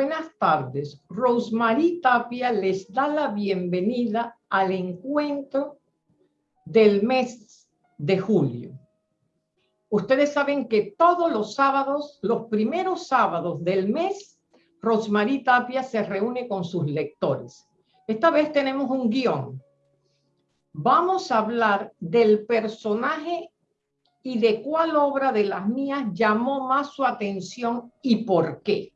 buenas tardes. Rosemary Tapia les da la bienvenida al encuentro del mes de julio. Ustedes saben que todos los sábados, los primeros sábados del mes, Rosemary Tapia se reúne con sus lectores. Esta vez tenemos un guion. Vamos a hablar del personaje y de cuál obra de las mías llamó más su atención y por qué.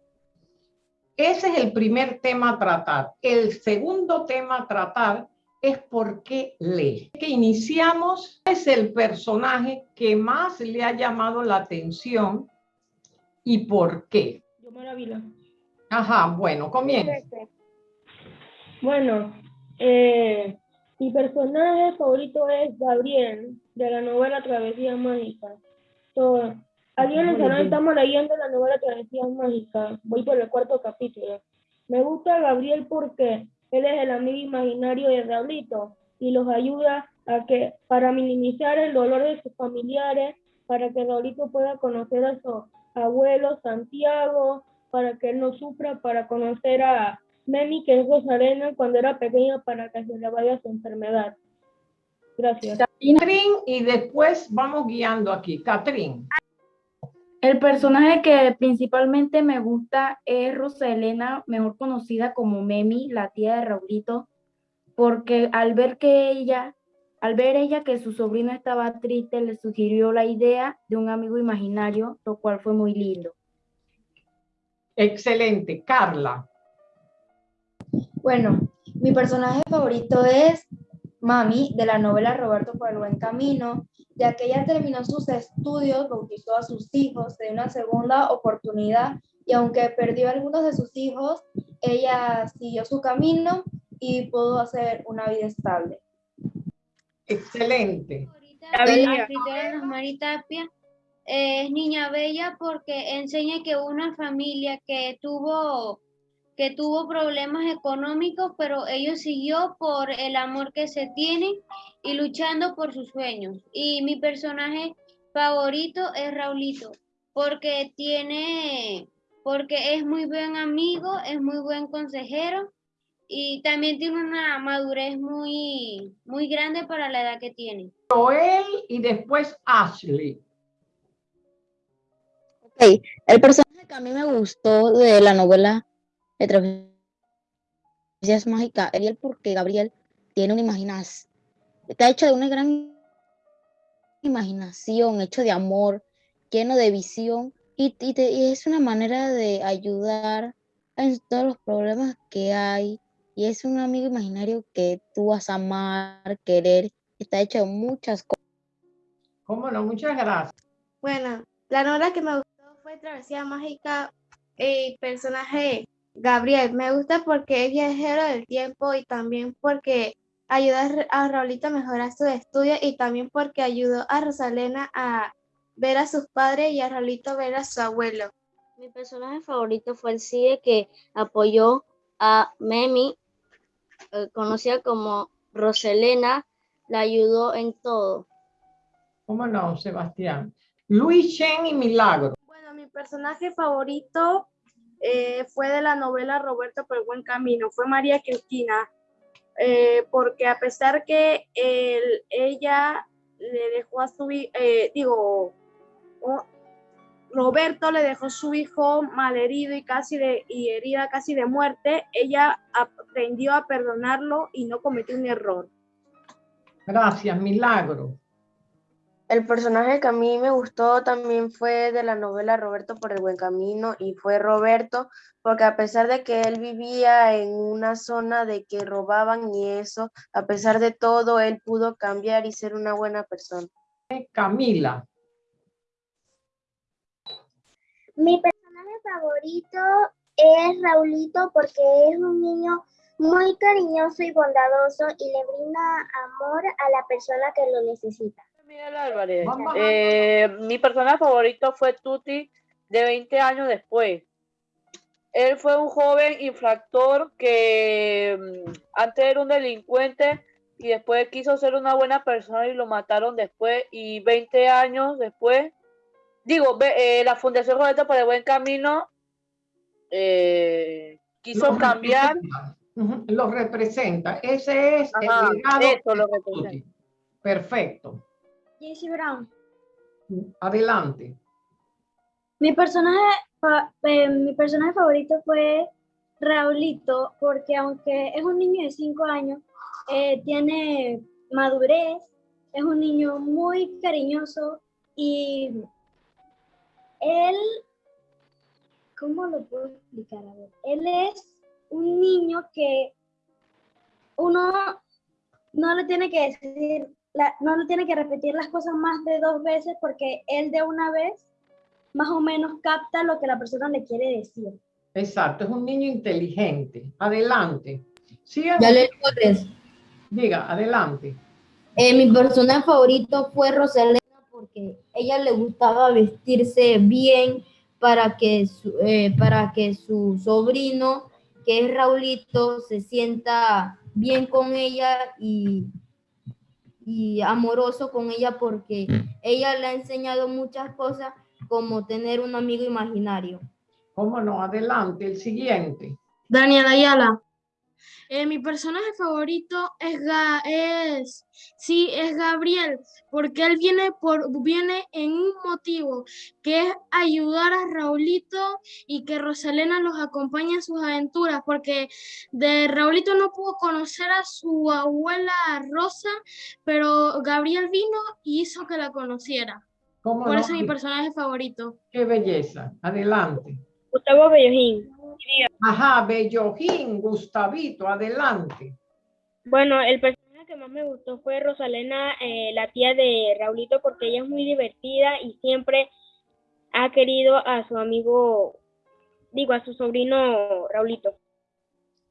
Ese es el primer tema a tratar. El segundo tema a tratar es por qué lee. Que iniciamos es el personaje que más le ha llamado la atención y por qué. Yo Maravilla. Ajá, bueno, comienza. Bueno, eh, mi personaje favorito es Gabriel, de la novela Travesía Mágica. So, Aquí en el canal estamos leyendo la novela Travesía Mágica. Voy por el cuarto capítulo. Me gusta Gabriel porque él es el amigo imaginario de Raulito y los ayuda a que para minimizar el dolor de sus familiares, para que Raulito pueda conocer a su abuelo Santiago, para que él no sufra, para conocer a Memi, que es Rosarena, cuando era pequeña, para que se le vaya su enfermedad. Gracias. Catrín, y después vamos guiando aquí. Catrín. El personaje que principalmente me gusta es Roselena, mejor conocida como Memi, la tía de Raulito, porque al ver que ella, al ver ella que su sobrino estaba triste, le sugirió la idea de un amigo imaginario, lo cual fue muy lindo. Excelente. Carla. Bueno, mi personaje favorito es Mami, de la novela Roberto por el buen camino, ya que ella terminó sus estudios, bautizó a sus hijos, de una segunda oportunidad y aunque perdió algunos de sus hijos, ella siguió su camino y pudo hacer una vida estable. Excelente. La escritora Rosmarie Tapia es niña bella porque enseña que una familia que tuvo que tuvo problemas económicos, pero ellos siguió por el amor que se tienen y luchando por sus sueños. Y mi personaje favorito es Raulito, porque tiene, porque es muy buen amigo, es muy buen consejero y también tiene una madurez muy, muy grande para la edad que tiene. Joel y después Ashley. Ok, el personaje que a mí me gustó de la novela de Travesías Mágicas, Ariel, porque Gabriel tiene una imaginación, está hecho de una gran imaginación, hecho de amor, lleno de visión, y, y es una manera de ayudar en todos los problemas que hay, y es un amigo imaginario que tú vas a amar, querer, está hecho de muchas cosas. ¿Cómo no? Muchas gracias. Bueno, la novela que me gustó fue Travesía Mágica, el personaje Gabriel, me gusta porque es viajero del tiempo y también porque ayuda a Raulito a mejorar su estudio y también porque ayudó a Rosalena a ver a sus padres y a Raulito a ver a su abuelo. Mi personaje favorito fue el CIE que apoyó a Memi, eh, conocida como Roselena, la ayudó en todo. ¿Cómo no, Sebastián? Luis Chen y Milagro. Bueno, mi personaje favorito eh, fue de la novela Roberto por el buen camino, fue María Cristina, eh, porque a pesar que ella le dejó a su, eh, digo, Roberto le dejó su hijo malherido y casi de, y herida casi de muerte, ella aprendió a perdonarlo y no cometió un error. Gracias, Milagro. El personaje que a mí me gustó también fue de la novela Roberto por el buen camino y fue Roberto porque a pesar de que él vivía en una zona de que robaban y eso, a pesar de todo, él pudo cambiar y ser una buena persona. Camila. Mi personaje favorito es Raulito porque es un niño muy cariñoso y bondadoso y le brinda amor a la persona que lo necesita. Miguel Álvarez. Eh, mi personaje favorito fue Tuti de 20 años después. Él fue un joven infractor que mm, antes era un delincuente y después quiso ser una buena persona y lo mataron después y 20 años después, digo, eh, la Fundación Roberto por el Buen Camino eh, quiso cambiar. Lo representa. Ese es el legado. lo representa. Perfecto. Jesse Brown. Adelante. Mi personaje, eh, mi personaje favorito fue Raulito, porque aunque es un niño de 5 años, eh, tiene madurez, es un niño muy cariñoso y él, ¿cómo lo puedo explicar? A ver, él es un niño que uno no le tiene que decir, no le tiene que repetir las cosas más de dos veces porque él de una vez más o menos capta lo que la persona le quiere decir. Exacto, es un niño inteligente. Adelante. Ya le Diga, adelante. Eh, mi personaje favorito fue Rosalena porque ella le gustaba vestirse bien para que su, eh, para que su sobrino, que es Raulito, se sienta bien con ella y, y amoroso con ella porque ella le ha enseñado muchas cosas como tener un amigo imaginario. ¿Cómo no? Adelante, el siguiente. Daniel Ayala. Eh, mi personaje favorito es, es, sí, es Gabriel, porque él viene, por, viene en un motivo, que es ayudar a Raulito y que Rosalena los acompañe en sus aventuras, porque de Raulito no pudo conocer a su abuela Rosa, pero Gabriel vino y hizo que la conociera. Por eso es mi personaje favorito. Qué belleza. Adelante. Gustavo Bellojín. Ajá, Bellojín, Gustavito, adelante. Bueno, el personaje que más me gustó fue Rosalena, eh, la tía de Raulito, porque ella es muy divertida y siempre ha querido a su amigo, digo, a su sobrino Raulito.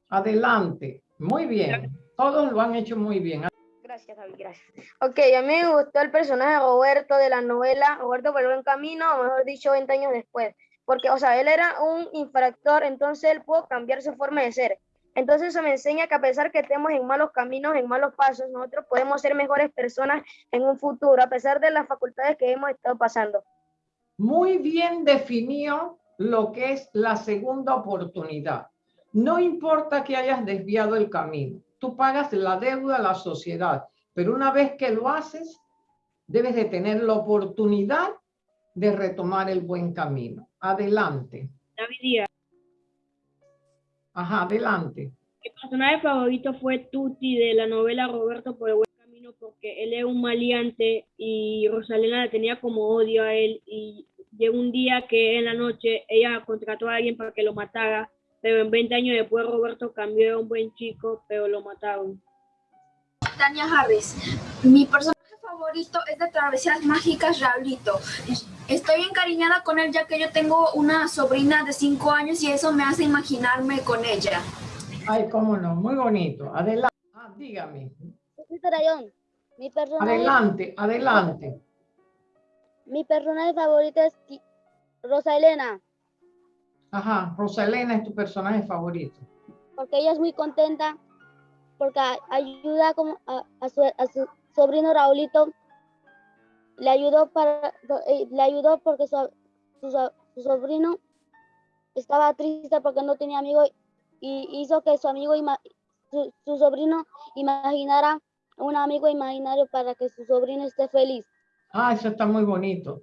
Adelante, muy bien. Todos lo han hecho muy bien. Gracias, David, gracias. Ok, a mí me gustó el personaje de Roberto de la novela Roberto por el buen camino, o mejor dicho, 20 años después porque, o sea, él era un infractor, entonces él pudo cambiar su forma de ser. Entonces eso me enseña que a pesar que estemos en malos caminos, en malos pasos, nosotros podemos ser mejores personas en un futuro, a pesar de las facultades que hemos estado pasando. Muy bien definió lo que es la segunda oportunidad. No importa que hayas desviado el camino, tú pagas la deuda a la sociedad, pero una vez que lo haces, debes de tener la oportunidad de retomar el buen camino. Adelante. David Díaz. Ajá, adelante. Mi personaje favorito fue Tuti de la novela Roberto por el buen camino porque él es un maleante y Rosalena le tenía como odio a él y llegó un día que en la noche ella contrató a alguien para que lo matara, pero en 20 años después Roberto cambió de un buen chico, pero lo mataron. Tania Harris. Mi personaje favorito es de Travesías Mágicas Raulito. Estoy encariñada con él ya que yo tengo una sobrina de 5 años y eso me hace imaginarme con ella. Ay, cómo no, muy bonito. Adelante, ah, dígame. Mi personaje, adelante, adelante. Mi personaje favorito es Rosa Elena. Ajá, Rosa Elena es tu personaje favorito. Porque ella es muy contenta, porque ayuda como a su sobrino Raulito le ayudó para eh, le ayudó porque su, su, sobrino estaba triste porque no tenía amigo y hizo que su amigo su, su, sobrino imaginara un amigo imaginario para que su sobrino esté feliz. Ah, eso está muy bonito.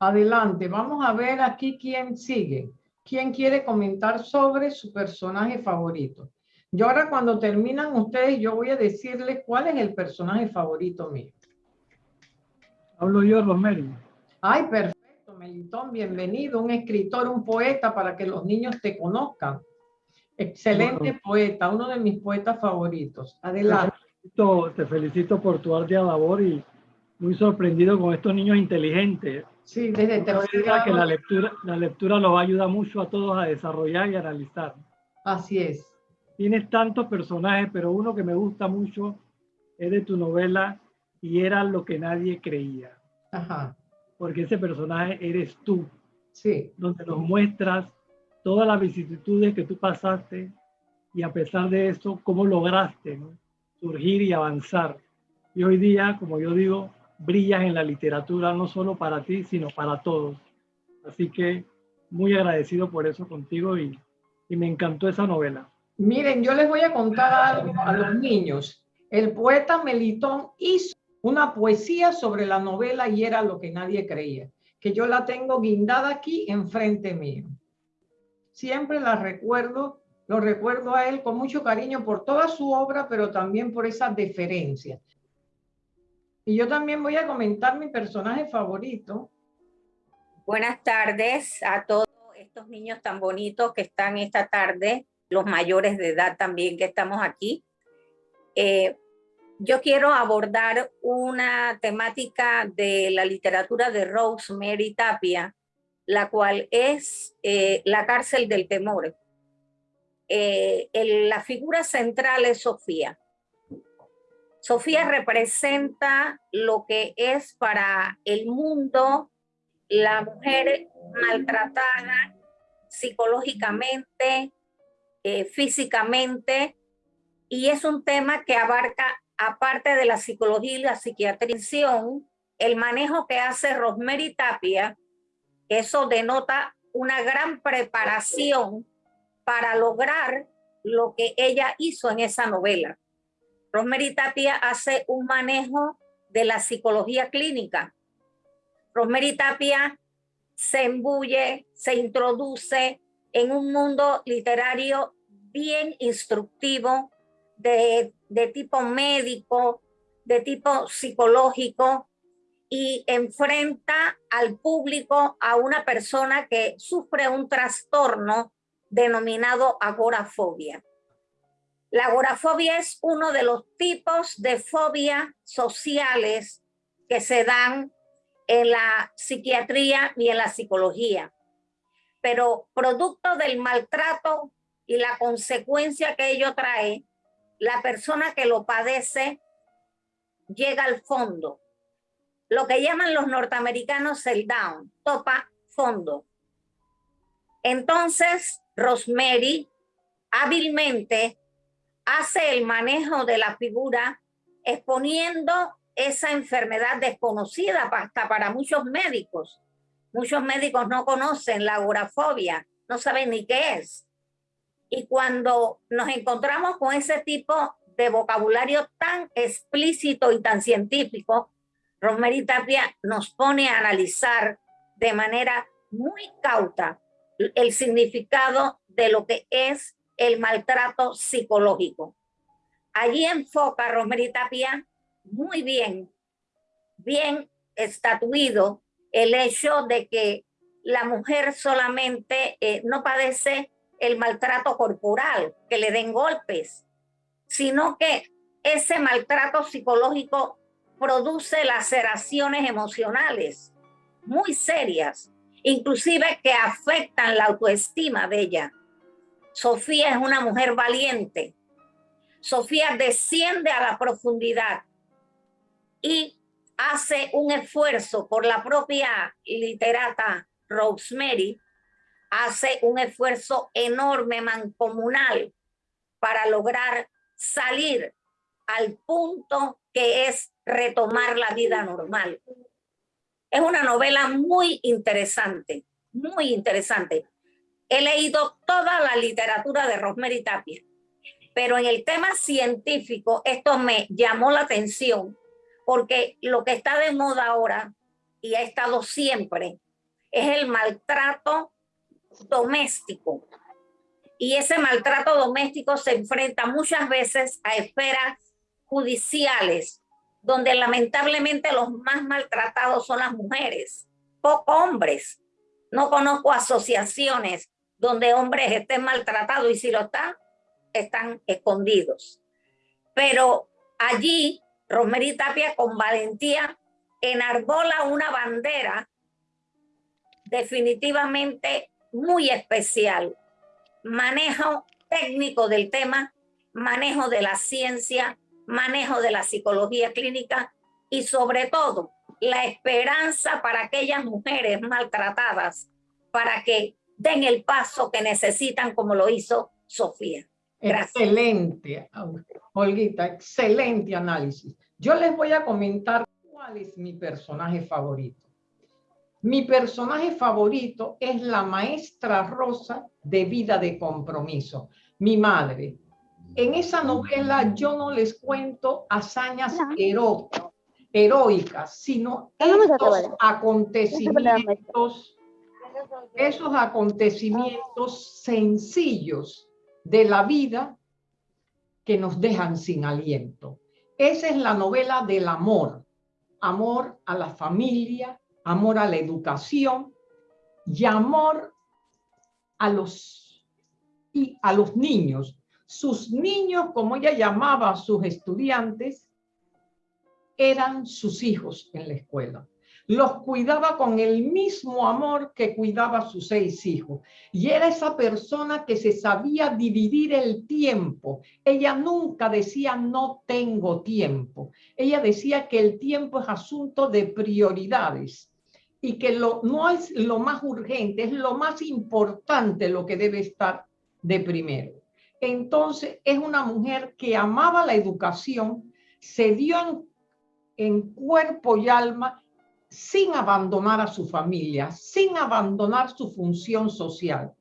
Adelante, vamos a ver aquí quién sigue. ¿Quién quiere comentar sobre su personaje favorito? Yo ahora cuando terminan ustedes, yo voy a decirles cuál es el personaje favorito mío. Hablo yo, Rosemary. Ay, perfecto, Melitón, bienvenido, un escritor, un poeta para que los niños te conozcan. Excelente poeta, uno de mis poetas favoritos. Adelante. Te felicito, por tu ardua labor y muy sorprendido con estos niños inteligentes. Sí, desde tercera que la lectura, la lectura los ayuda mucho a todos a desarrollar y analizar. Así es tienes tantos personajes, pero uno que me gusta mucho es de tu novela y era lo que nadie creía. Ajá. Porque ese personaje eres tú. Sí. Donde nos muestras todas las vicisitudes que tú pasaste y a pesar de eso, cómo lograste surgir y avanzar. Y hoy día, como yo digo, brillas en la literatura no solo para ti, sino para todos. Así que muy agradecido por eso contigo y, y me encantó esa novela. Miren, yo les voy a contar algo a los niños. El poeta Melitón hizo una poesía sobre la novela y era lo que nadie creía, que yo la tengo guindada aquí enfrente mío. Siempre la recuerdo, lo recuerdo a él con mucho cariño por toda su obra, pero también por esa deferencia. Y yo también voy a comentar mi personaje favorito. Buenas tardes a todos estos niños tan bonitos que están esta tarde, los mayores de edad también que estamos aquí. Eh, yo quiero abordar una temática de la literatura de Rosemary Tapia, la cual es eh, la cárcel del temor. Eh, la figura central es Sofía. Sofía representa lo que es para el mundo la mujer maltratada psicológicamente, eh, físicamente, y es un tema que abarca, aparte de la psicología y la psiquiatría, el manejo que hace Rosemary Tapia, eso denota una gran preparación para lograr lo que ella hizo en esa novela. Rosemary Tapia hace un manejo de la psicología clínica. Rosemary Tapia se embulle, se introduce en un mundo literario bien instructivo, de, de tipo médico, de tipo psicológico, y enfrenta al público a una persona que sufre un trastorno denominado agorafobia. La agorafobia es uno de los tipos de fobia sociales que se dan en la psiquiatría y en la psicología. Pero producto del maltrato y la consecuencia que ello trae, la persona que lo padece llega al fondo. Lo que llaman los norteamericanos el down, topa fondo. Entonces, Rosemary hábilmente hace el manejo de la figura exponiendo esa enfermedad desconocida hasta para muchos médicos. Muchos médicos no conocen la agorafobia, no saben ni qué es. Y cuando nos encontramos con ese tipo de vocabulario tan explícito y tan científico, Rosemary Tapia nos pone a analizar de manera muy cauta el significado de lo que es el maltrato psicológico. Allí enfoca Rosemary Tapia muy bien, bien estatuido el hecho de que la mujer solamente eh, no padece el maltrato corporal, que le den golpes, sino que ese maltrato psicológico produce laceraciones emocionales muy serias, inclusive que afectan la autoestima de ella. Sofía es una mujer valiente. Sofía desciende a la profundidad y hace un esfuerzo por la propia literata Rosemary, hace un esfuerzo enorme mancomunal para lograr salir al punto que es retomar la vida normal. Es una novela muy interesante, muy interesante. He leído toda la literatura de Rosemary Tapia, pero en el tema científico esto me llamó la atención porque lo que está de moda ahora y ha estado siempre es el maltrato doméstico. Y ese maltrato doméstico se enfrenta muchas veces a esferas judiciales, donde lamentablemente los más maltratados son las mujeres, pocos hombres. No conozco asociaciones donde hombres estén maltratados y si lo están, están escondidos. Pero allí, Rosemary Tapia con valentía enarbola una bandera definitivamente muy especial. Manejo técnico del tema, manejo de la ciencia, manejo de la psicología clínica y sobre todo la esperanza para aquellas mujeres maltratadas para que den el paso que necesitan como lo hizo Sofía. Excelente, Olguita, excelente análisis. Yo les voy a comentar cuál es mi personaje favorito. Mi personaje favorito es la maestra Rosa de Vida de Compromiso, mi madre. En esa novela yo no les cuento hazañas heroicas, sino estos acontecimientos, esos acontecimientos sencillos de la vida que nos dejan sin aliento. Esa es la novela del amor, amor a la familia, amor a la educación y amor a los, y a los niños. Sus niños, como ella llamaba a sus estudiantes, eran sus hijos en la escuela los cuidaba con el mismo amor que cuidaba a sus seis hijos. Y era esa persona que se sabía dividir el tiempo. Ella nunca decía no tengo tiempo. Ella decía que el tiempo es asunto de prioridades y que lo, no es lo más urgente, es lo más importante lo que debe estar de primero. Entonces es una mujer que amaba la educación, se dio en, cuerpo y alma sin abandonar a su familia, sin abandonar su función social,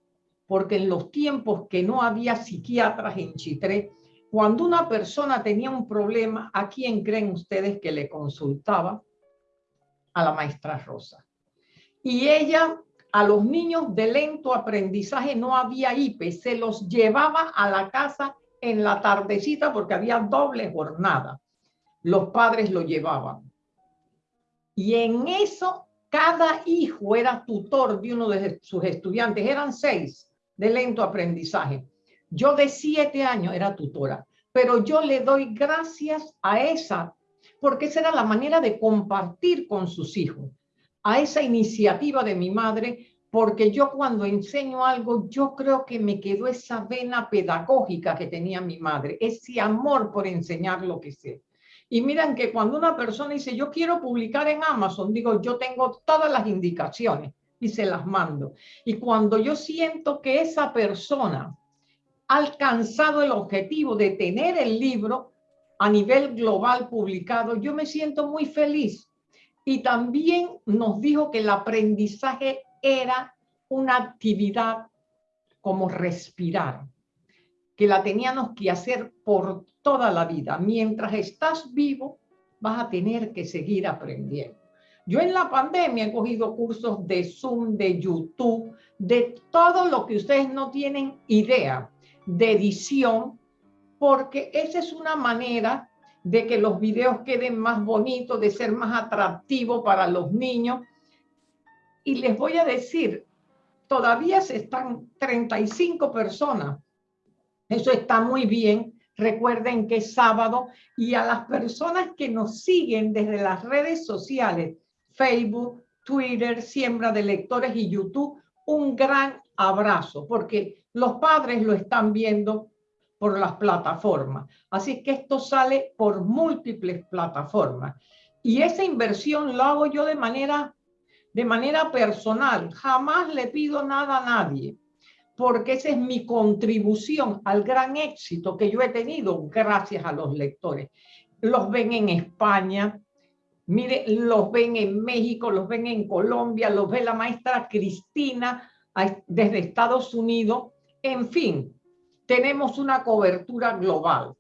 porque en los tiempos que no había psiquiatras en Chitré, cuando una persona tenía un problema, ¿a quién creen ustedes que le consultaba? A la maestra Rosa. Y ella, a los niños de lento aprendizaje no había IPE, se los llevaba a la casa en la tardecita porque había doble jornada. Los padres lo llevaban y en eso, cada hijo era tutor de uno de sus estudiantes. Eran seis de lento aprendizaje. Yo de siete años era tutora, pero yo le doy gracias a esa, porque esa era la manera de compartir con sus hijos, a esa iniciativa de mi madre, porque yo cuando enseño algo, yo creo que me quedó esa vena pedagógica que tenía mi madre, ese amor por enseñar lo que sé. Y miren que cuando una persona dice, yo quiero publicar en Amazon, digo, yo tengo todas las indicaciones y se las mando. Y cuando yo siento que esa persona ha alcanzado el objetivo de tener el libro a nivel global publicado, yo me siento muy feliz. Y también nos dijo que el aprendizaje era una actividad como respirar, que la teníamos que hacer por toda la vida. Mientras estás vivo, vas a tener que seguir aprendiendo. Yo en la pandemia he cogido cursos de Zoom, de YouTube, de todo lo que ustedes no tienen idea de edición, porque esa es una manera de que los videos queden más bonitos, de ser más atractivos para los niños. Y les voy a decir, todavía se están 35 personas. Eso está muy bien, Recuerden que es sábado y a las personas que nos siguen desde las redes sociales, Facebook, Twitter, Siembra de Lectores y YouTube, un gran abrazo porque los padres lo están viendo por las plataformas. Así que esto sale por múltiples plataformas. Y esa inversión lo hago yo de manera, de manera personal. Jamás le pido nada a nadie porque esa es mi contribución al gran éxito que yo he tenido gracias a los lectores. Los ven en España, mire, los ven en México, los ven en Colombia, los ve la maestra Cristina desde Estados Unidos. En fin, tenemos una cobertura global.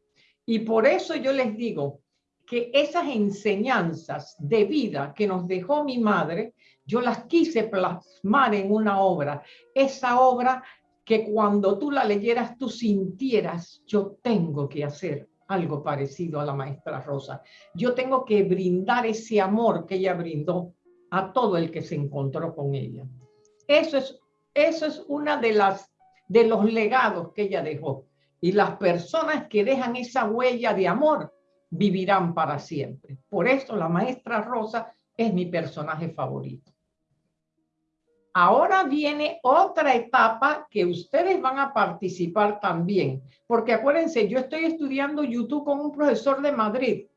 Y por eso yo les digo que esas enseñanzas de vida que nos dejó mi madre, yo las quise plasmar en una obra. Esa obra que cuando tú la leyeras tú sintieras, yo tengo que hacer algo parecido a la maestra Rosa. Yo tengo que brindar ese amor que ella brindó a todo el que se encontró con ella. Eso es, eso es una de las de los legados que ella dejó. Y las personas que dejan esa huella de amor vivirán para siempre. Por eso la maestra Rosa es mi personaje favorito. Ahora viene otra etapa que ustedes van a participar también, porque acuérdense, yo estoy estudiando YouTube con un profesor de Madrid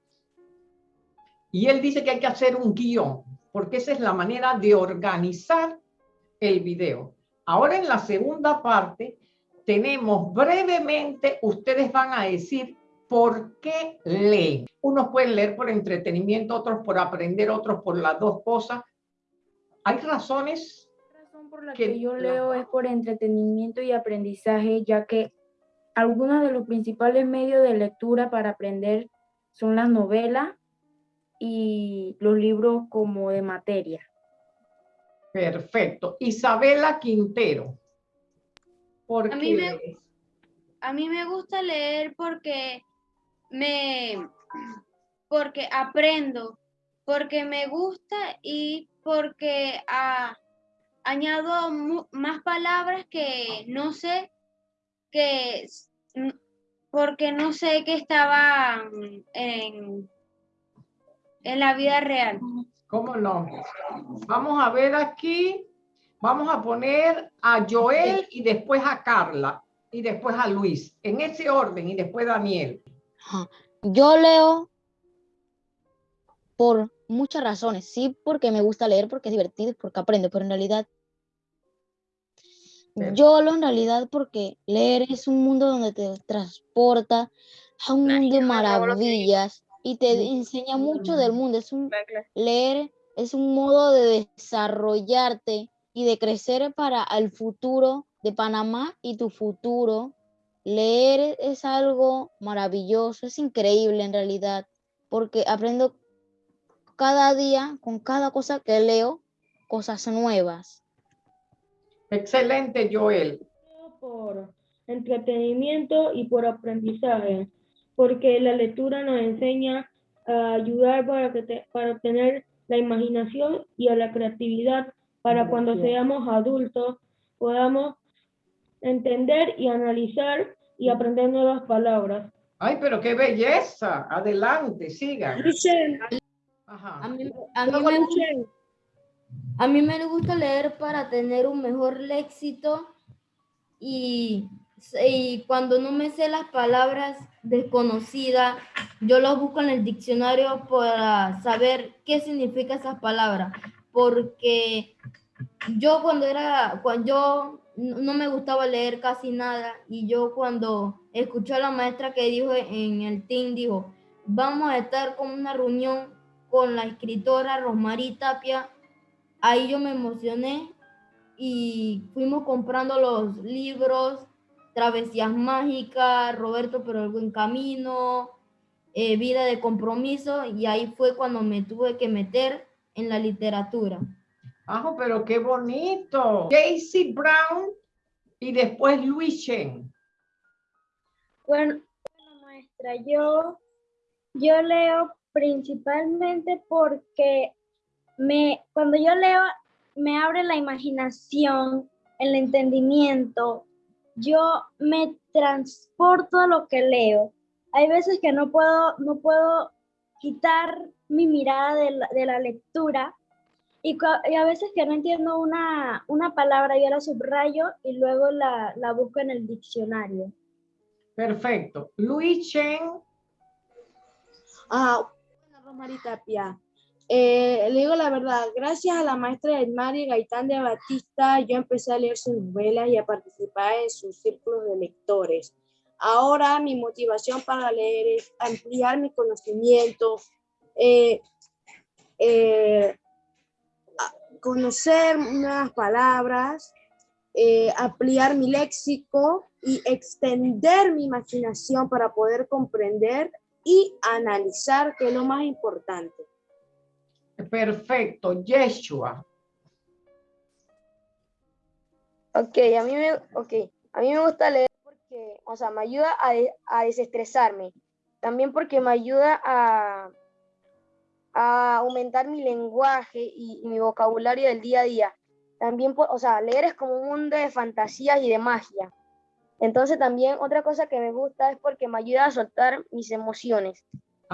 y él dice que hay que hacer un guion, porque esa es la manera de organizar el video. Ahora en la segunda parte tenemos brevemente, ustedes van a decir por qué leen. Unos pueden leer por entretenimiento, otros por aprender, otros por las dos cosas, hay razones La razón por la que yo leo es por entretenimiento y aprendizaje, ya que algunos de los principales medios de lectura para aprender son las novelas y los libros como de materia. Perfecto. Isabela Quintero. A mí me, a mí me gusta leer porque me porque aprendo, porque me gusta y porque ah, añado más palabras que no sé que porque no sé que estaban en, en la vida real. ¿Cómo no? Vamos a ver aquí. Vamos a poner a Joel y después a Carla y después a Luis. En ese orden y después Daniel. Yo leo por muchas razones. Sí, porque me gusta leer, porque es divertido, porque aprendo, pero en realidad yo lo en realidad porque leer es un mundo donde te transporta a un mundo de maravillas y te enseña mucho del mundo. Es un, leer es un modo de desarrollarte y de crecer para el futuro de Panamá y tu futuro. Leer es algo maravilloso, es increíble en realidad, porque aprendo cada día, con cada cosa que leo, cosas nuevas. Excelente, Joel. Por entretenimiento y por aprendizaje, porque la lectura nos enseña a ayudar para, que para obtener la imaginación y a la creatividad para cuando seamos adultos podamos entender y analizar y aprender nuevas palabras. Ay, pero qué belleza. Adelante, siga. A mí, a, mí me, a mí me gusta leer para tener un mejor léxico y, y cuando no me sé las palabras desconocidas, yo las busco en el diccionario para saber qué significa esas palabras. Porque yo cuando era, cuando yo no me gustaba leer casi nada y yo cuando escuché a la maestra que dijo en el team, dijo, vamos a estar con una reunión con la escritora Rosmarie Tapia, ahí yo me emocioné y fuimos comprando los libros, Travesías Mágicas, Roberto pero el buen camino, eh, Vida de Compromiso, y ahí fue cuando me tuve que meter en la literatura. Ah, pero qué bonito. Casey Brown y después Luis Chen. Bueno, maestra, yo, yo leo principalmente porque me, cuando yo leo me abre la imaginación, el entendimiento, yo me transporto a lo que leo. Hay veces que no puedo, no puedo quitar mi mirada de la, de la lectura y, a veces que no entiendo una, una, palabra, yo la subrayo y luego la, la busco en el diccionario. Perfecto. Luis Chen. Ah. Eh, le digo la verdad, gracias a la maestra Edmari Gaitán de Batista, yo empecé a leer sus novelas y a participar en sus círculos de lectores. Ahora mi motivación para leer es ampliar mi conocimiento, eh, eh, conocer nuevas palabras, ampliar mi léxico y extender mi imaginación para poder comprender y analizar, que es lo más importante. Perfecto, Yeshua. Ok, a mí me, okay. A mí me gusta leer porque, o sea, me ayuda a, desestresarme. También porque me ayuda a, a aumentar mi lenguaje y, y, mi vocabulario del día a día. También, o sea, leer es como un mundo de fantasías y de magia. Entonces también otra cosa que me gusta es porque me ayuda a soltar mis emociones.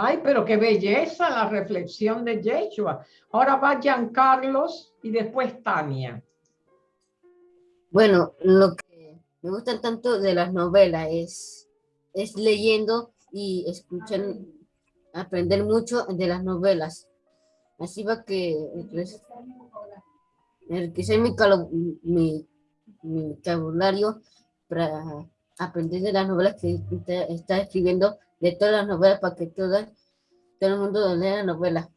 Ay, pero qué belleza la reflexión de Yeshua. Ahora va Carlos y después Tania. Bueno, lo que me gusta tanto de las novelas es, es leyendo y escuchar, aprender mucho de las novelas. Así va que enriquecer mi, mi, mi vocabulario para aprender de las novelas que está escribiendo, de todas las novelas, para que todas, todo el mundo lea la novela.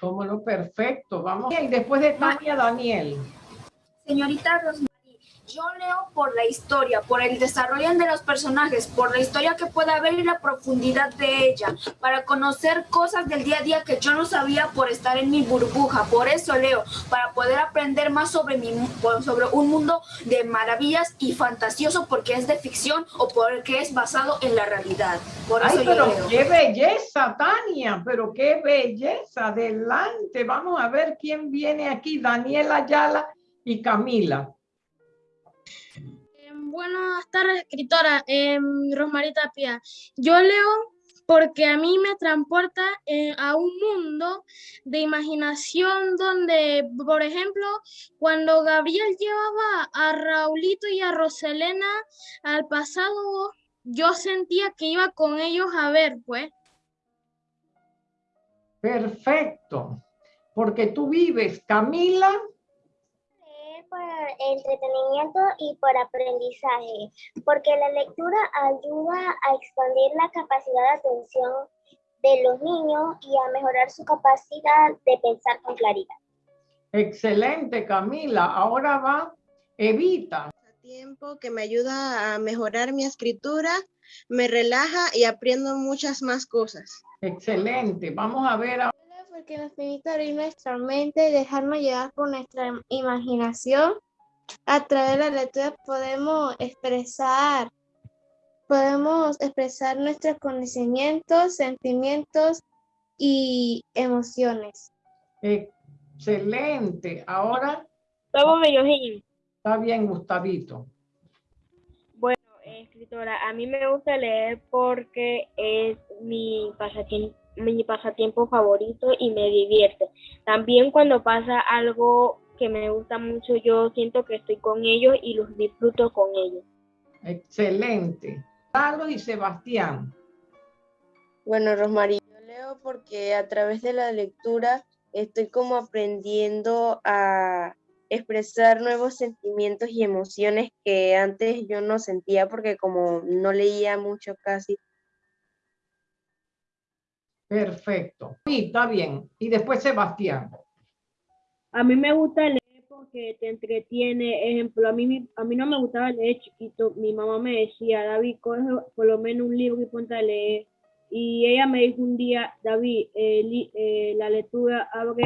Como lo perfecto. Vamos. Y después de Tania, Daniel. Señorita Rosmarie, yo leo por la historia, por el desarrollo de los personajes, por la historia que puede haber y la profundidad de ella, para conocer cosas del día a día que yo no sabía por estar en mi burbuja. Por eso leo, para poder aprender más sobre, mi, sobre un mundo de maravillas y fantasioso porque es de ficción o porque es basado en la realidad. Por eso Ay, pero qué belleza, Tania, pero qué belleza. Adelante, vamos a ver quién viene aquí, Daniela Ayala y Camila. Buenas tardes, escritora eh, Rosmarita Tapia. Yo leo porque a mí me transporta eh, a un mundo de imaginación donde, por ejemplo, cuando Gabriel llevaba a Raulito y a Roselena al pasado, yo sentía que iba con ellos a ver, pues. Perfecto, porque tú vives, Camila, por entretenimiento y por aprendizaje, porque la lectura ayuda a expandir la capacidad de atención de los niños y a mejorar su capacidad de pensar con claridad. Excelente, Camila. Ahora va Evita. Tiempo que me ayuda a mejorar mi escritura, me relaja y aprendo muchas más cosas. Excelente. Vamos a ver porque nos permite abrir nuestra mente y dejarnos llevar por nuestra imaginación. A través de la lectura podemos expresar, podemos expresar nuestros conocimientos, sentimientos y emociones. Excelente. Ahora. Estamos Está bien, Gustavito. Bueno, escritora, a mí me gusta leer porque es mi pasatiempo mi pasatiempo favorito y me divierte. También cuando pasa algo que me gusta mucho, yo siento que estoy con ellos y los disfruto con ellos. Excelente. Carlos y Sebastián. Bueno, Rosmarie, yo leo porque a través de la lectura estoy como aprendiendo a expresar nuevos sentimientos y emociones que antes yo no sentía porque como no leía mucho casi, Perfecto. Sí, está bien. Y después Sebastián. A mí me gusta leer porque te entretiene. Ejemplo, a mí, a mí no me gustaba leer chiquito. Mi mamá me decía, David, coge por lo menos un libro y ponte a leer. Y ella me dijo un día, David, eh, eh, la lectura abre,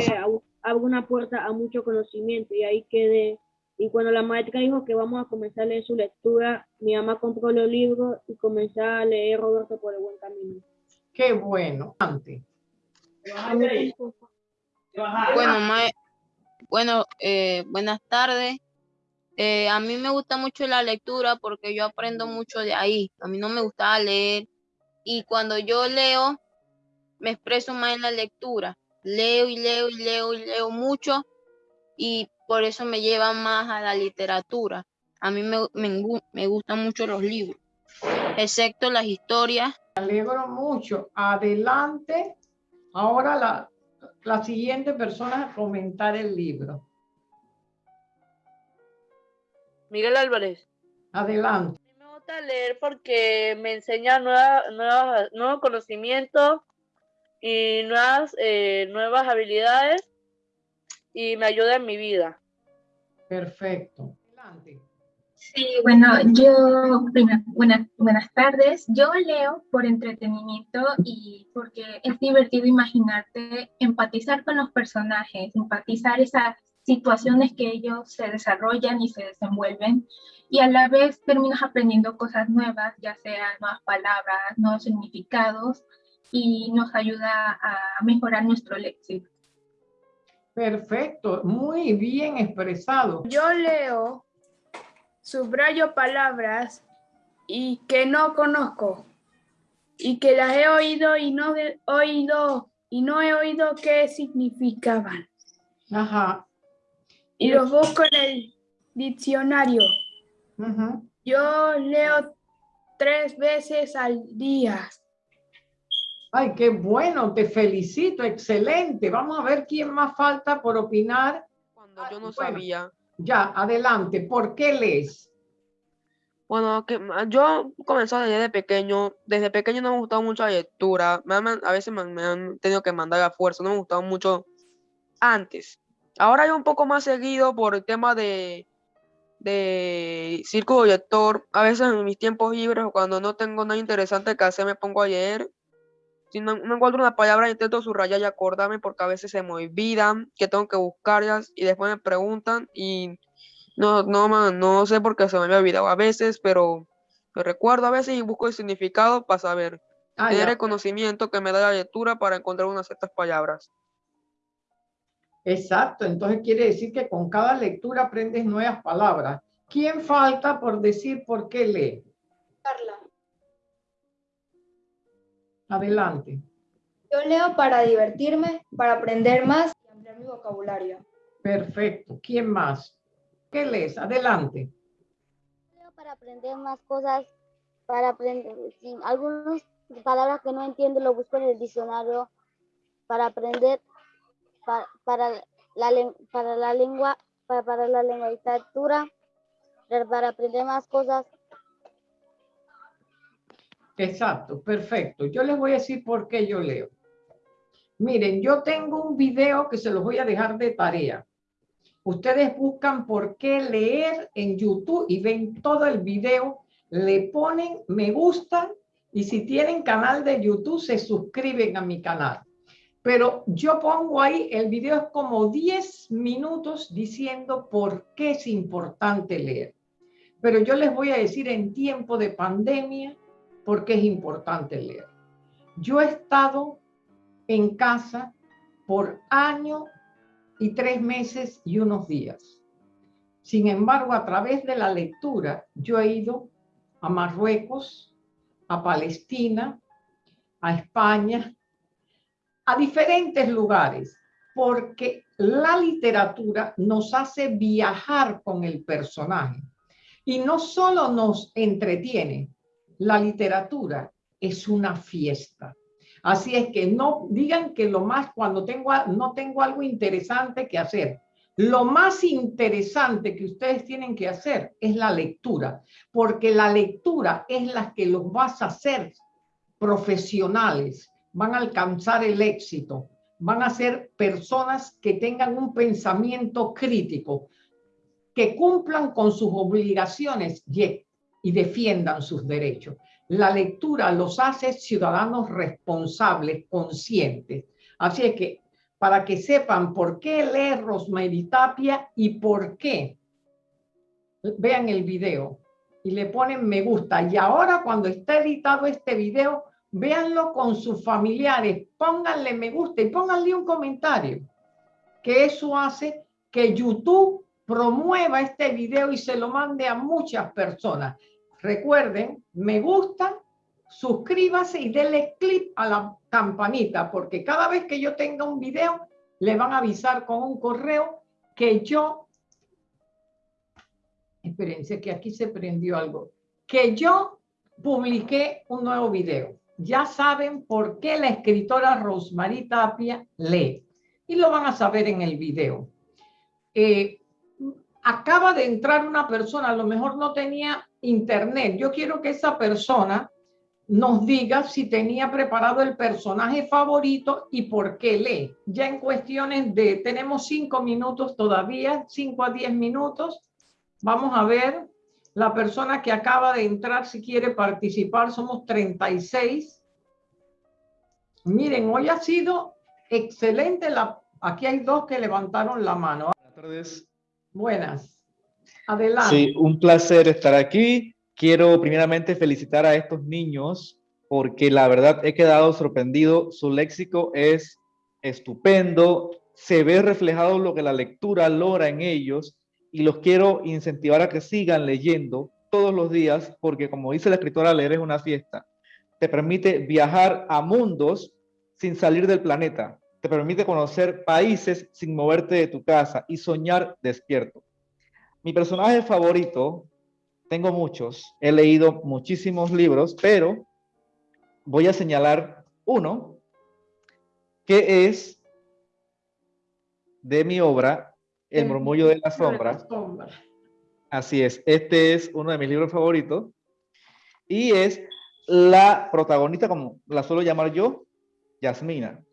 abre una puerta a mucho conocimiento. Y ahí quedé. Y cuando la maestra dijo que vamos a comenzar a leer su lectura, mi mamá compró los libros y comencé a leer Roberto por el buen camino. Qué bueno. Bueno, bueno eh, buenas tardes. Eh, a mí me gusta mucho la lectura porque yo aprendo mucho de ahí. A mí no me gustaba leer y cuando yo leo me expreso más en la lectura. Leo y leo y leo y leo mucho y por eso me lleva más a la literatura. A mí me, me, me gustan mucho los libros, excepto las historias alegro mucho. Adelante. Ahora la, la siguiente persona a comentar el libro. Miguel Álvarez. Adelante. Me gusta leer porque me enseña nueva, nuevos conocimientos y nuevas, eh, nuevas habilidades y me ayuda en mi vida. Perfecto. Adelante. Sí, bueno, yo, buenas, buenas tardes. Yo leo por entretenimiento y porque es divertido imaginarte, empatizar con los personajes, empatizar esas situaciones que ellos se desarrollan y se desenvuelven y a la vez terminas aprendiendo cosas nuevas, ya sean nuevas palabras, nuevos significados y nos ayuda a mejorar nuestro léxico. Perfecto, muy bien expresado. Yo leo subrayo palabras y que no conozco y que las he oído y no he oído y no he oído qué significaban. Ajá. Y los busco en el diccionario. Yo leo tres veces al día. Ay, qué bueno, te felicito, excelente. Vamos a ver quién más falta por opinar. Cuando yo no sabía. Ya, adelante. ¿Por qué lees? Bueno, que yo comencé a leer de pequeño. Desde pequeño no me gustaba mucho la lectura. a veces me, han tenido que mandar a fuerza. No me gustaba mucho antes. Ahora yo un poco más seguido por el tema de, de círculo lector. A veces en mis tiempos libres cuando no tengo nada interesante que hacer me pongo a leer. Si no, encuentro una palabra intento subrayar y acordarme porque a veces se me olvidan que tengo que buscarlas y después me preguntan y no, no, no sé por qué se me había olvidado a veces, pero lo recuerdo a veces y busco el significado para saber. Ah, tener el conocimiento que me da la lectura para encontrar unas ciertas palabras. Exacto, entonces quiere decir que con cada lectura aprendes nuevas palabras. ¿Quién falta por decir por qué lee? Carla. Adelante. Yo leo para divertirme, para aprender más y ampliar mi vocabulario. Perfecto. ¿Quién más? ¿Qué lees? Adelante. Leo para aprender más cosas, para aprender, algunas palabras que no entiendo lo busco en el diccionario para aprender para, la, para la lengua, para, para la lengua literatura, para aprender más cosas. Exacto, perfecto. Yo les voy a decir por qué yo leo. Miren, yo tengo un video que se los voy a dejar de tarea. Ustedes buscan por qué leer en YouTube y ven todo el video, le ponen me gusta y si tienen canal de YouTube se suscriben a mi canal. Pero yo pongo ahí, el video es como 10 minutos diciendo por qué es importante leer. Pero yo les voy a decir en tiempo de pandemia por qué es importante leer. Yo he estado en casa por año y tres meses y unos días. Sin embargo, a través de la lectura, yo he ido a Marruecos, a Palestina, a España, a diferentes lugares, porque la literatura nos hace viajar con el personaje. Y no solo nos entretiene, la literatura es una fiesta. Así es que no digan que lo más cuando tengo no tengo algo interesante que hacer. Lo más interesante que ustedes tienen que hacer es la lectura, porque la lectura es la que los vas a hacer profesionales, van a alcanzar el éxito, van a ser personas que tengan un pensamiento crítico, que cumplan con sus obligaciones y, y defiendan sus derechos. La lectura los hace ciudadanos responsables, conscientes. Así es que para que sepan por qué leer Rosemary Tapia y por qué, vean el video y le ponen me gusta. Y ahora cuando está editado este video, véanlo con sus familiares, pónganle me gusta y pónganle un comentario, que eso hace que YouTube promueva este video y se lo mande a muchas personas. Recuerden, me gusta, suscríbase y denle clic a la campanita, porque cada vez que yo tenga un video, le van a avisar con un correo que yo, espérense que aquí se prendió algo, que yo publiqué un nuevo video ya saben por qué la escritora Rosemary Tapia lee. Y lo van a saber en el video. Eh, acaba de entrar una persona, a lo mejor no tenía internet. Yo quiero que esa persona nos diga si tenía preparado el personaje favorito y por qué lee. Ya en cuestiones de, tenemos cinco minutos todavía, cinco a diez minutos. Vamos a ver la persona que acaba de entrar, si quiere participar, somos 36. Miren, hoy ha sido excelente. La, aquí hay dos que levantaron la mano. Buenas tardes. Buenas. Adelante. Sí, un placer estar aquí. Quiero primeramente felicitar a estos niños porque la verdad he quedado sorprendido. Su léxico es estupendo. Se ve reflejado lo que la lectura logra en ellos y los quiero incentivar a que sigan leyendo todos los días, porque como dice la escritora, leer es una fiesta. Te permite viajar a mundos sin salir del planeta. Te permite conocer países sin moverte de tu casa y soñar despierto. Mi personaje favorito, tengo muchos, he leído muchísimos libros, pero voy a señalar uno que es de mi obra el murmullo de la sombra. Así es, este es uno de mis libros favoritos. Y es la protagonista, como la suelo llamar yo, Yasmina.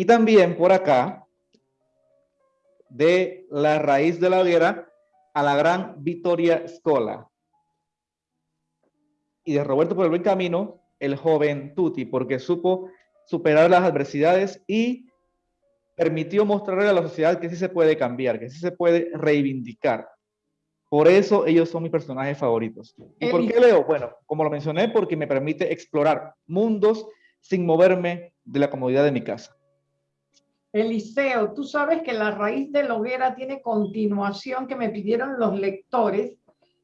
Y también por acá de La raíz de la hoguera a la gran Victoria Scola. Y de Roberto por el buen camino, el joven Tuti, porque supo superar las adversidades y permitió mostrarle a la sociedad que sí se puede cambiar, que sí se puede reivindicar. Por eso ellos son mis personajes favoritos. ¿Y por qué leo? Bueno, como lo mencioné, porque me permite explorar mundos sin moverme de la comodidad de mi casa. Eliseo, tú sabes que la raíz de la hoguera tiene continuación que me pidieron los lectores,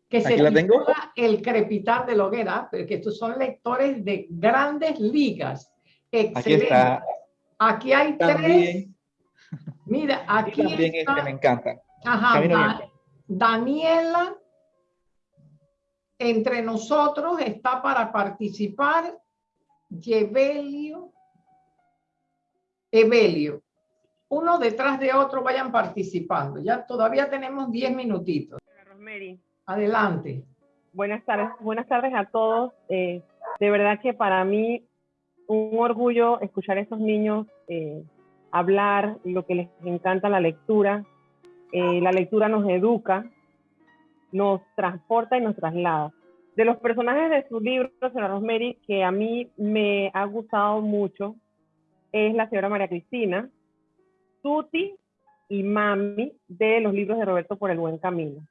que se la tengo? el crepitar de la hoguera, porque estos son lectores de grandes ligas. Excelente. Aquí, está. aquí hay tres. Mira, aquí, también está. Este me encanta. Ajá, Daniela, entre nosotros está para participar Evelio, Evelio. Uno detrás de otro vayan participando. Ya todavía tenemos 10 minutitos. Rosemary. Adelante. Buenas tardes, buenas tardes a todos. Eh, de verdad que para mí un orgullo escuchar a esos niños eh, hablar, lo que les encanta la lectura. Eh, la lectura nos educa, nos transporta y nos traslada de los personajes de su libro, señora Rosemary, que a mí me ha gustado mucho, es la señora María Cristina, Tuti y Mami de los libros de Roberto por el Buen Camino.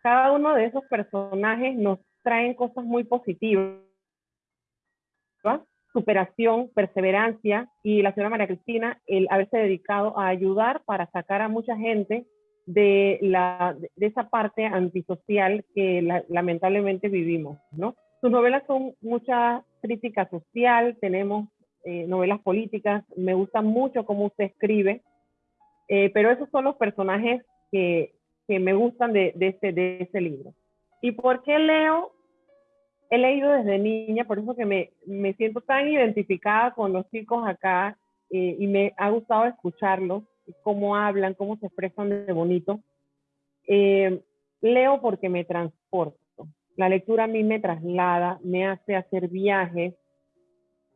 Cada uno de esos personajes nos traen cosas muy positivas, superación, perseverancia y la señora María Cristina, el haberse dedicado a ayudar para sacar a mucha gente de, la, de esa parte antisocial que lamentablemente vivimos, ¿no? Sus novelas son mucha crítica social, tenemos eh, novelas políticas, me gusta mucho cómo usted escribe, eh, pero esos son los personajes que, que me gustan de, de, este, de este libro. ¿Y por qué leo? He leído desde niña, por eso que me, me siento tan identificada con los chicos acá eh, y me ha gustado escucharlos cómo hablan, cómo se expresan de bonito. Eh, leo porque me transporto. La lectura a mí me traslada, me hace hacer viajes,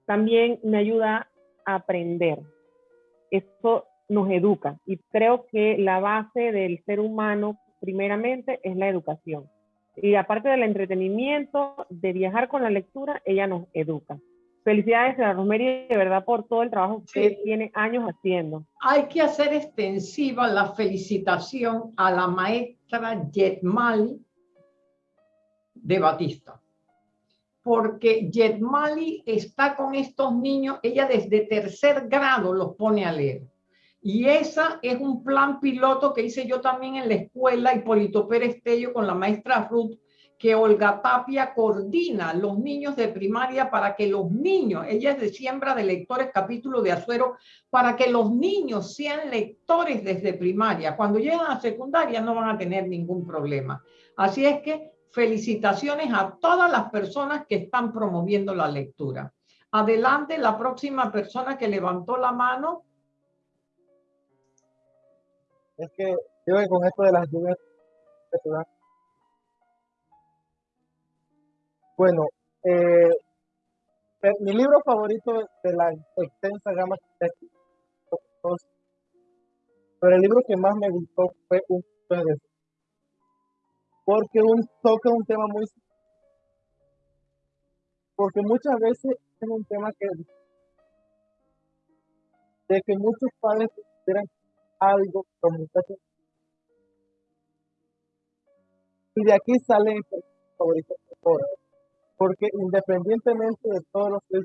también me ayuda a aprender. Esto nos educa y creo que la base del ser humano primeramente es la educación. Y aparte del entretenimiento, de viajar con la lectura, ella nos educa. Felicidades a Rosemary, de verdad, por todo el trabajo que usted tiene años haciendo. Hay que hacer extensiva la felicitación a la maestra Yetmali de Batista. Porque Yetmali está con estos niños, ella desde tercer grado los pone a leer. Y esa es un plan piloto que hice yo también en la escuela Hipólito Pérez Tello con la maestra Ruth que Olga Tapia coordina los niños de primaria para que los niños, ella es de siembra de lectores, capítulo de Azuero, para que los niños sean lectores desde primaria. Cuando llegan a secundaria no van a tener ningún problema. Así es que felicitaciones a todas las personas que están promoviendo la lectura. Adelante, la próxima persona que levantó la mano. Es que yo con esto de las lluvias Bueno, eh, mi libro favorito de la extensa gama pero el libro que más me gustó fue un porque un toca un tema muy porque muchas veces es un tema que de que muchos padres quieran algo muchachos y de aquí sale favorito porque independientemente de todos los que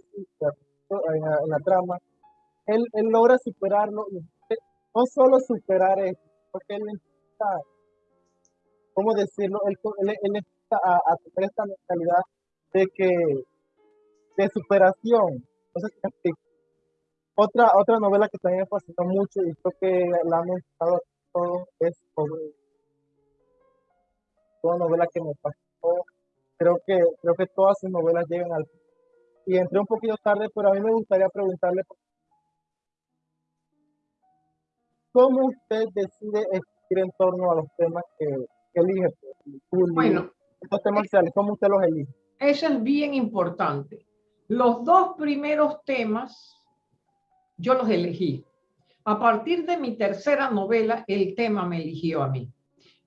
en en la trama, él, logra superarlo, no solo superar esto, porque él necesita, ¿cómo decirlo? Él, él, necesita a, a, esta mentalidad de que, de superación. Otra, otra novela que también me fascinó mucho y creo que la han mencionado todos es sobre una novela que me fascinó creo que, creo que todas sus novelas llegan al... Y entré un poquito tarde, pero a mí me gustaría preguntarle cómo usted decide escribir en torno a los temas que, elige. Bueno, estos temas sociales, ¿cómo usted los elige? Eso es bien importante. Los dos primeros temas yo los elegí, A partir de mi tercera novela, el tema me eligió a mí.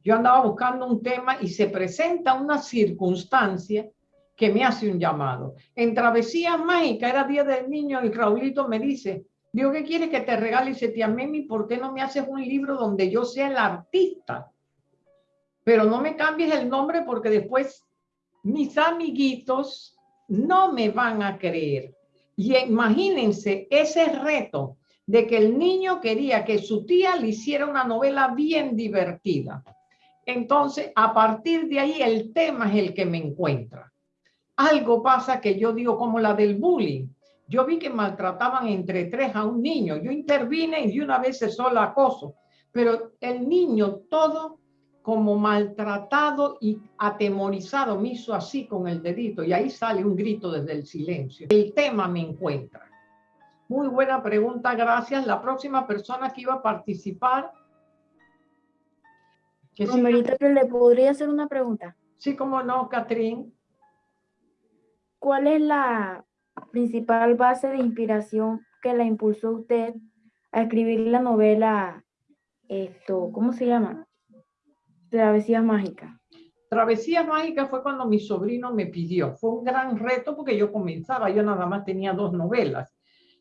Yo andaba buscando un tema y se presenta una circunstancia que me hace un llamado. En Travesía Mágica, era Día del Niño, y Raulito me dice, digo, ¿qué quieres que te regale? Y dice, tía Memi, ¿por qué no me haces un libro donde yo sea el artista? Pero no me cambies el nombre porque después mis amiguitos no me van a creer. Y imagínense ese reto de que el niño quería que su tía le hiciera una novela bien divertida. Entonces, a partir de ahí, el tema es el que me encuentra. Algo pasa que yo digo como la del bullying. Yo vi que maltrataban entre tres a un niño. Yo intervine y una vez cesó el acoso. Pero el niño todo como maltratado y atemorizado me hizo así con el dedito y ahí sale un grito desde el silencio. El tema me encuentra. Muy buena pregunta, gracias. La próxima persona que iba a participar. Romerita, ¿le podría hacer una pregunta? Sí, cómo no, Catrín. ¿Cuál es la principal base de inspiración que la impulsó usted a escribir la novela, esto, ¿cómo se llama? Travesías Mágicas. Travesías Mágicas fue cuando mi sobrino me pidió. Fue un gran reto porque yo comenzaba, yo nada más tenía dos novelas.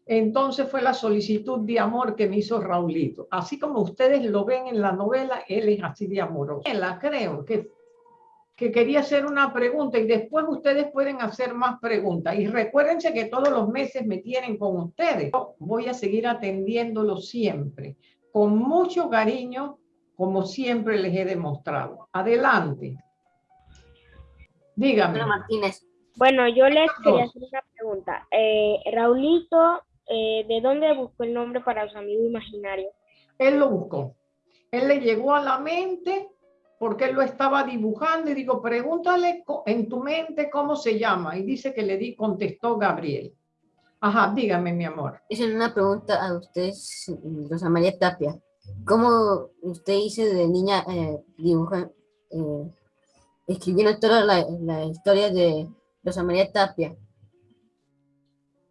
Entonces fue la solicitud de amor que me hizo Raulito. Así como ustedes lo ven en la novela, él es así de amoroso. La creo que, que quería hacer una pregunta y después ustedes pueden hacer más preguntas. Y recuérdense que todos los meses me tienen con ustedes. Voy a seguir atendiéndolo siempre, con mucho cariño, como siempre les he demostrado. Adelante. Dígame. Martínez. Bueno, yo les quería hacer una pregunta. Eh, Raulito, eh, ¿de dónde buscó el nombre para su amigo imaginario? Él lo buscó. Él le llegó a la mente porque él lo estaba dibujando y digo, pregúntale en tu mente cómo se llama. Y dice que le di, contestó Gabriel. Ajá, dígame, mi amor. Es una pregunta a usted, Rosa María Tapia. ¿Cómo usted hizo de niña eh, dibujar, eh, escribiendo toda la, la, historia de Rosa María Tapia?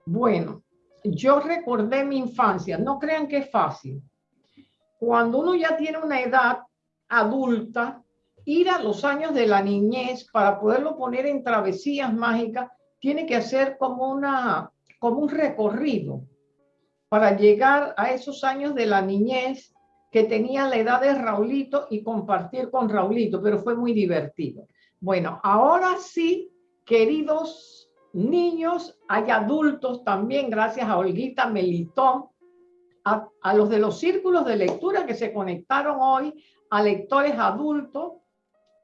Bueno, yo recordé mi infancia, no crean que es fácil. Cuando uno ya tiene una edad adulta, ir a los años de la niñez para poderlo poner en travesías mágicas, tiene que hacer como, una, como un recorrido para llegar a esos años de la niñez que tenía la edad de Raulito y compartir con Raulito, pero fue muy divertido. Bueno, ahora sí, queridos niños, hay adultos también, gracias a Olguita Melitón, a, a, los de los círculos de lectura que se conectaron hoy, a lectores adultos.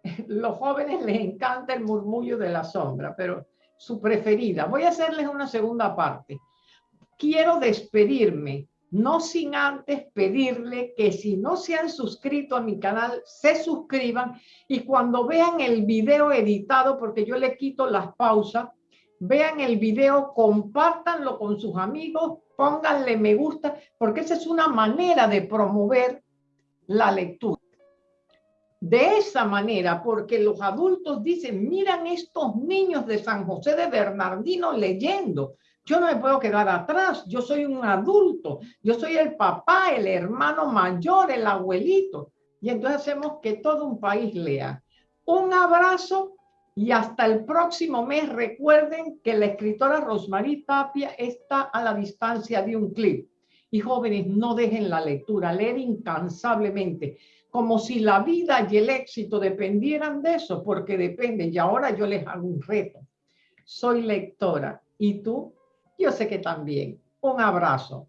Los jóvenes les encanta el murmullo de la sombra, pero su preferida. Voy a hacerles una segunda parte. Quiero despedirme no sin antes pedirle que si no se han suscrito a mi canal, se suscriban y cuando vean el video editado, porque yo le quito las pausas, vean el video, compártanlo con sus amigos, pónganle me gusta, porque esa es una manera de promover la lectura. De esa manera, porque los adultos dicen, miran estos niños de San José de Bernardino leyendo, yo no me puedo quedar atrás, yo soy un adulto, yo soy el papá, el hermano mayor, el abuelito. Y entonces hacemos que todo un país lea. Un abrazo y hasta el próximo mes. Recuerden que la escritora Rosmarie Tapia está a la distancia de un clip. Y jóvenes, no dejen la lectura, leer incansablemente, como si la vida y el éxito dependieran de eso, porque depende. Y ahora yo les hago un reto. Soy lectora. ¿Y tú? Yo sé que también. Un abrazo.